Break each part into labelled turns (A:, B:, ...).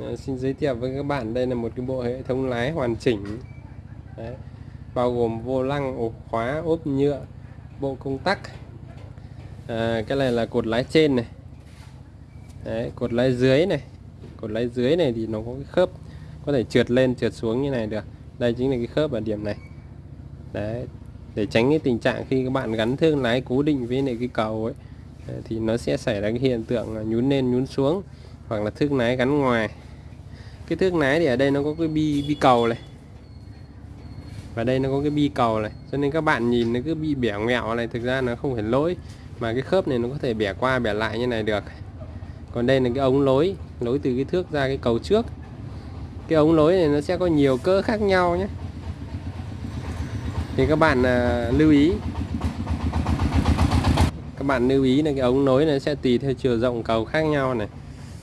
A: À, xin giới thiệu với các bạn đây là một cái bộ hệ thống lái hoàn chỉnh. Đấy. bao gồm vô lăng ổ khóa ốp nhựa bộ công tắc. À, cái này là cột lái trên này. Đấy, cột lái dưới này. Cột lái dưới này thì nó có cái khớp có thể trượt lên trượt xuống như này được. Đây chính là cái khớp ở điểm này. Đấy để tránh cái tình trạng khi các bạn gắn thương lái cố định với lại cái cầu ấy thì nó sẽ xảy ra cái hiện tượng nhún lên nhún xuống hoặc là thước lái gắn ngoài. Cái thước lái thì ở đây nó có cái bi bi cầu này. Và đây nó có cái bi cầu này. Cho nên các bạn nhìn nó cứ bị bẻ ngẹo này thực ra nó không phải lỗi. Mà cái khớp này nó có thể bẻ qua bẻ lại như này được. Còn đây là cái ống lối lối từ cái thước ra cái cầu trước. Cái ống lối này nó sẽ có nhiều cỡ khác nhau nhé. Thì các bạn à, lưu ý. Các bạn lưu ý là cái ống nối này sẽ tùy theo chiều rộng cầu khác nhau này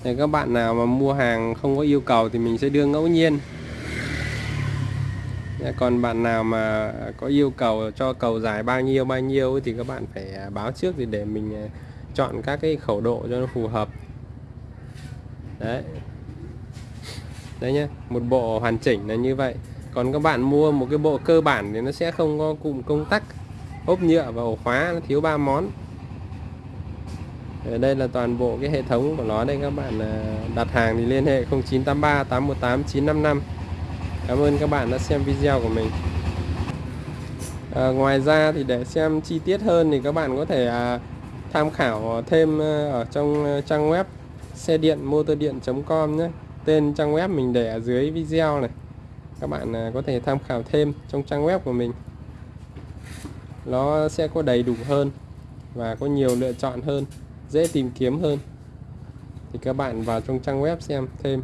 A: thì các bạn nào mà mua hàng không có yêu cầu thì mình sẽ đưa ngẫu nhiên. Còn bạn nào mà có yêu cầu cho cầu dài bao nhiêu bao nhiêu thì các bạn phải à, báo trước thì để mình à, chọn các cái khẩu độ cho nó phù hợp. Đấy. Đấy nhá, một bộ hoàn chỉnh là như vậy. Còn các bạn mua một cái bộ cơ bản thì nó sẽ không có cụm công tắc, ốp nhựa và ổ khóa, nó thiếu ba món. Ờ, đây là toàn bộ cái hệ thống của nó đây các bạn à, đặt hàng thì liên hệ 0983 818 955 Cảm ơn các bạn đã xem video của mình. À, Ngoài ra thì để xem chi tiết hơn thì các bạn có thể à, tham khảo thêm ờ, ở trong trang web xe điện motor điện.com nhé. Tên trang web mình để ở dưới video này. Các bạn à, có thể tham khảo thêm trong trang web của mình. Nó sẽ có đầy đủ hơn và có nhiều lựa chọn hơn dễ tìm kiếm hơn. Thì các bạn vào trong trang web xem thêm.